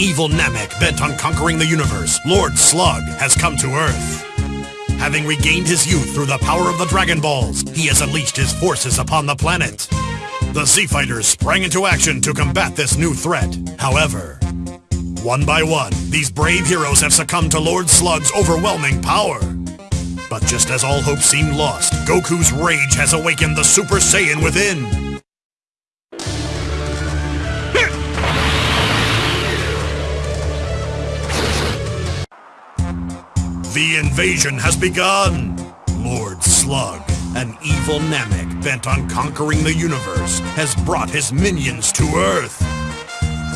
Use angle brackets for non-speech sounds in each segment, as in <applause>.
evil Namek bent on conquering the universe, Lord Slug, has come to Earth. Having regained his youth through the power of the Dragon Balls, he has unleashed his forces upon the planet. The Z-Fighters sprang into action to combat this new threat. However, one by one, these brave heroes have succumbed to Lord Slug's overwhelming power. But just as all hope seemed lost, Goku's rage has awakened the Super Saiyan within. The invasion has begun! Lord Slug, an evil Namek bent on conquering the universe, has brought his minions to Earth.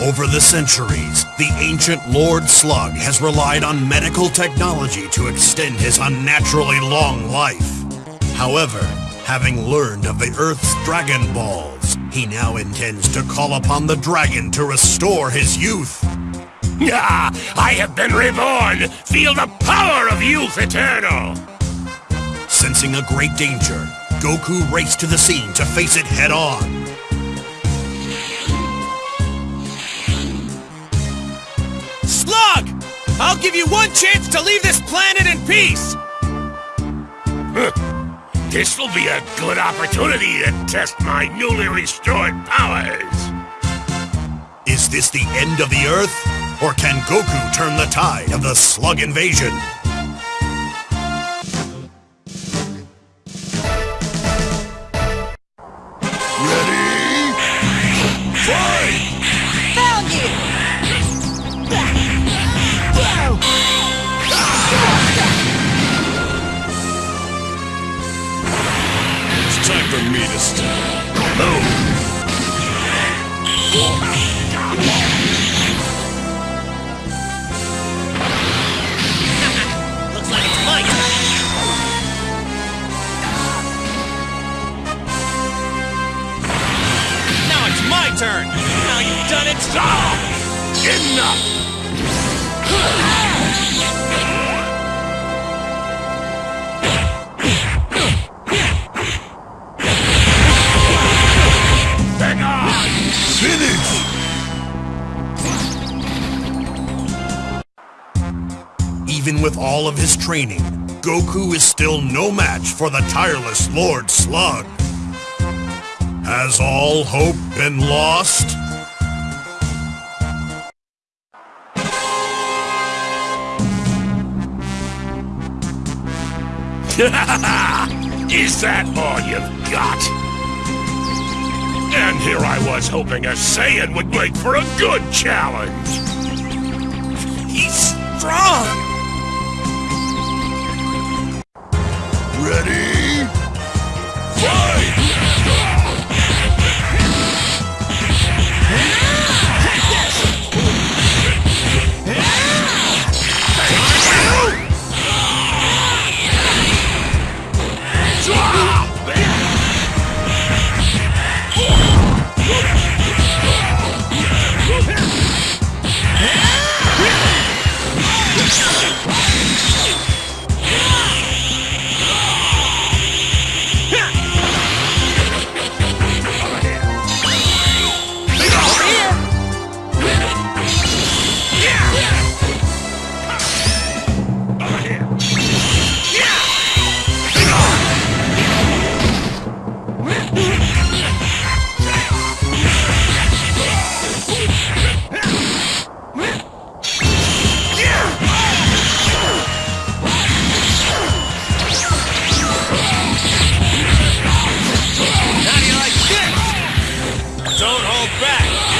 Over the centuries, the ancient Lord Slug has relied on medical technology to extend his unnaturally long life. However, having learned of the Earth's Dragon Balls, he now intends to call upon the dragon to restore his youth. Ah, I have been reborn! Feel the power of youth eternal! Sensing a great danger, Goku raced to the scene to face it head-on. Slug! I'll give you one chance to leave this planet in peace! <laughs> This will be a good opportunity to test my newly restored powers! Is this the end of the Earth? Or can Goku turn the tide of the Slug invasion? Ready? Fight! Found you! It's time for me to start. Looks turn! Now you've done it! Stop! Enough! Even with all of his training, Goku is still no match for the tireless Lord Slug. Has all hope been lost? <laughs> Is that all you've got? And here I was hoping a Saiyan would make for a good challenge. This? Back!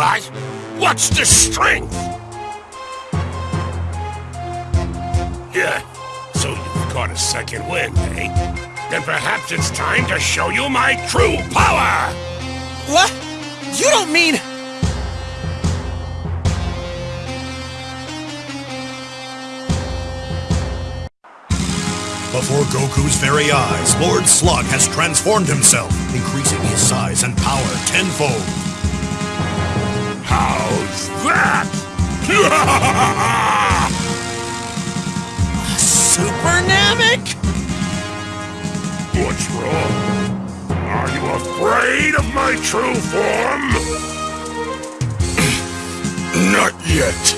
What's the strength? Yeah, so you've caught a second wind, eh? Then perhaps it's time to show you my true power! What? You don't mean... Before Goku's very eyes, Lord Slug has transformed himself, increasing his size and power tenfold. How's that? <laughs> Super Namek? What's wrong? Are you afraid of my true form? <clears throat> Not yet.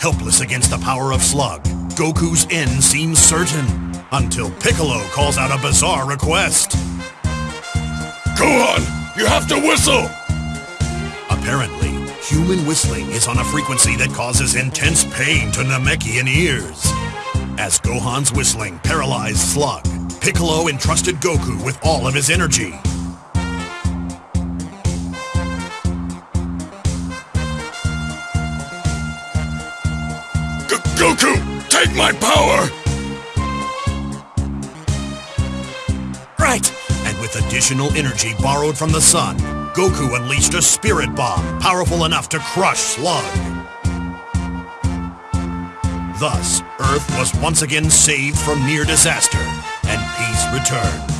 Helpless against the power of Slug, Goku's end seems certain, until Piccolo calls out a bizarre request. Gohan, you have to whistle! Apparently, human whistling is on a frequency that causes intense pain to Namekian ears. As Gohan's whistling paralyzed Slug, Piccolo entrusted Goku with all of his energy. G Goku, take my power! Right! With additional energy borrowed from the sun, Goku unleashed a spirit bomb powerful enough to crush Slug. Thus, Earth was once again saved from near disaster, and peace returned.